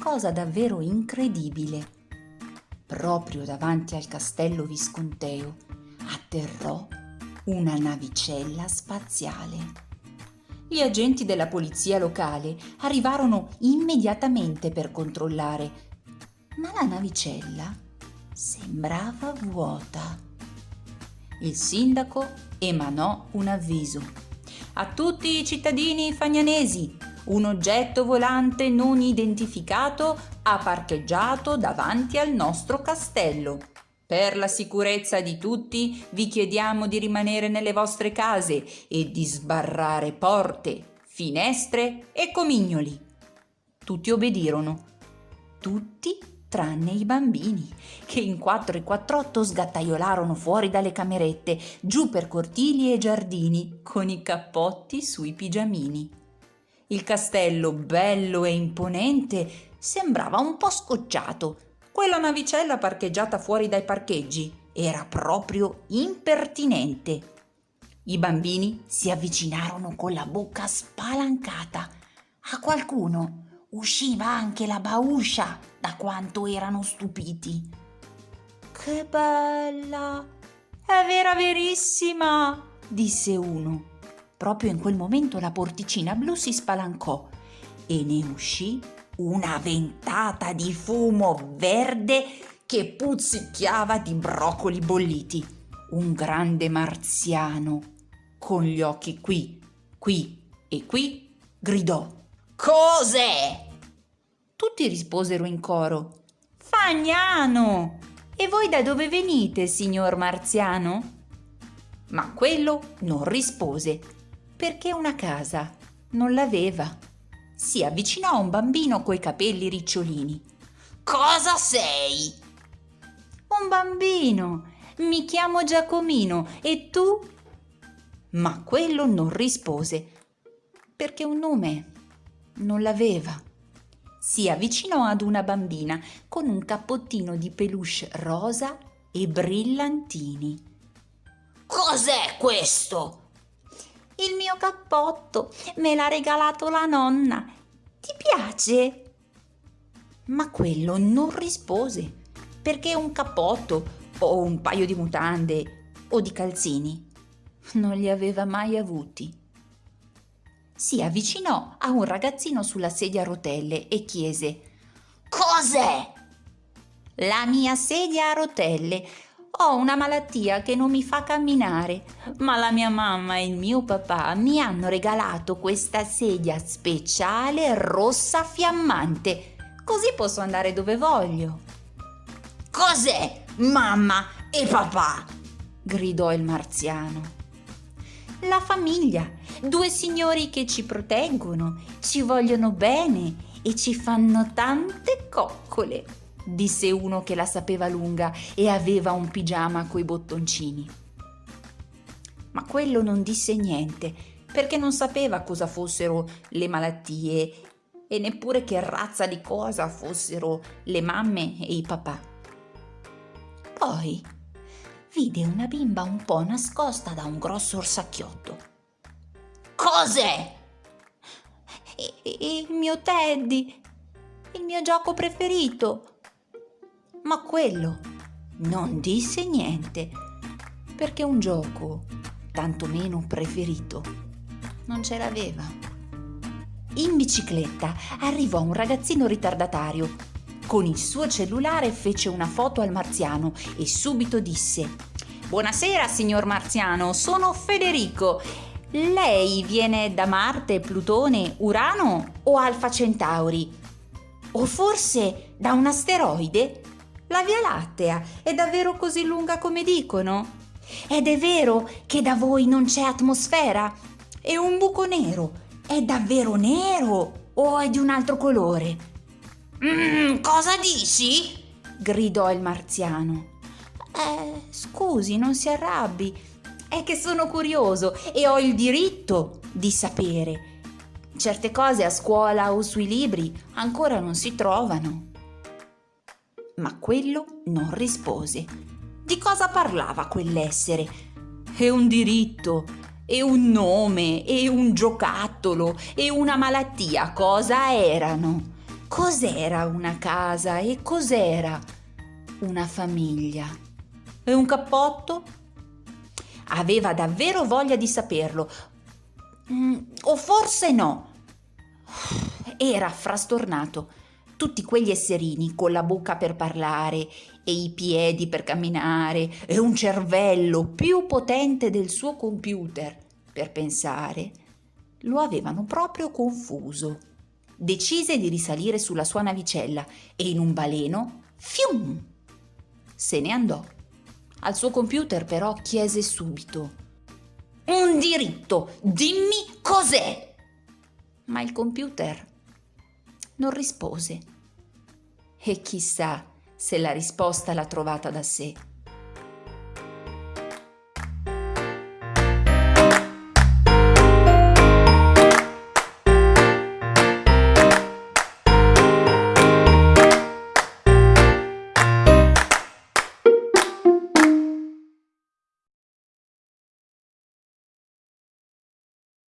cosa davvero incredibile. Proprio davanti al castello visconteo atterrò una navicella spaziale. Gli agenti della polizia locale arrivarono immediatamente per controllare, ma la navicella sembrava vuota. Il sindaco emanò un avviso. A tutti i cittadini fagnanesi, un oggetto volante non identificato ha parcheggiato davanti al nostro castello. Per la sicurezza di tutti vi chiediamo di rimanere nelle vostre case e di sbarrare porte, finestre e comignoli. Tutti obbedirono. Tutti tranne i bambini, che in quattro e quattr'otto sgattaiolarono fuori dalle camerette, giù per cortili e giardini, con i cappotti sui pigiamini. Il castello, bello e imponente, sembrava un po' scocciato, quella navicella parcheggiata fuori dai parcheggi era proprio impertinente. I bambini si avvicinarono con la bocca spalancata. A qualcuno usciva anche la bauscia da quanto erano stupiti. Che bella! È vera verissima! disse uno. Proprio in quel momento la porticina blu si spalancò e ne uscì una ventata di fumo verde che puzzicchiava di broccoli bolliti. Un grande marziano, con gli occhi qui, qui e qui, gridò: Cos'è? Tutti risposero in coro: Fagnano! E voi da dove venite, signor marziano? Ma quello non rispose, perché una casa non l'aveva si avvicinò a un bambino coi capelli ricciolini. Cosa sei? Un bambino. Mi chiamo Giacomino. E tu? Ma quello non rispose, perché un nome non l'aveva. Si avvicinò ad una bambina con un cappottino di peluche rosa e brillantini. Cos'è questo? Il mio cappotto me l'ha regalato la nonna. Ti piace? Ma quello non rispose, perché un cappotto o un paio di mutande o di calzini non li aveva mai avuti. Si avvicinò a un ragazzino sulla sedia a rotelle e chiese Cos'è? La mia sedia a rotelle ho una malattia che non mi fa camminare, ma la mia mamma e il mio papà mi hanno regalato questa sedia speciale rossa fiammante, così posso andare dove voglio. Cos'è, mamma e papà? gridò il marziano. La famiglia, due signori che ci proteggono, ci vogliono bene e ci fanno tante coccole disse uno che la sapeva lunga e aveva un pigiama coi bottoncini. Ma quello non disse niente, perché non sapeva cosa fossero le malattie e neppure che razza di cosa fossero le mamme e i papà. Poi vide una bimba un po' nascosta da un grosso orsacchiotto. Cos'è? Il mio Teddy, il mio gioco preferito, ma quello non disse niente, perché un gioco, tantomeno preferito, non ce l'aveva. In bicicletta arrivò un ragazzino ritardatario. Con il suo cellulare fece una foto al marziano e subito disse Buonasera, signor marziano, sono Federico. Lei viene da Marte, Plutone, Urano o Alfa Centauri? O forse da un asteroide? La Via Lattea è davvero così lunga come dicono? Ed è vero che da voi non c'è atmosfera? E un buco nero è davvero nero o è di un altro colore? Mm, cosa dici? gridò il marziano. Eh, scusi, non si arrabbi. È che sono curioso e ho il diritto di sapere. Certe cose a scuola o sui libri ancora non si trovano ma quello non rispose. Di cosa parlava quell'essere? E un diritto, e un nome, e un giocattolo, e una malattia cosa erano? cos'era una casa e cos'era una famiglia. E un cappotto? Aveva davvero voglia di saperlo. Mm, o forse no. Era frastornato. Tutti quegli esserini con la bocca per parlare e i piedi per camminare e un cervello più potente del suo computer per pensare, lo avevano proprio confuso. Decise di risalire sulla sua navicella e in un baleno, fium, se ne andò. Al suo computer però chiese subito un diritto, dimmi cos'è. Ma il computer non rispose. E chissà se la risposta l'ha trovata da sé.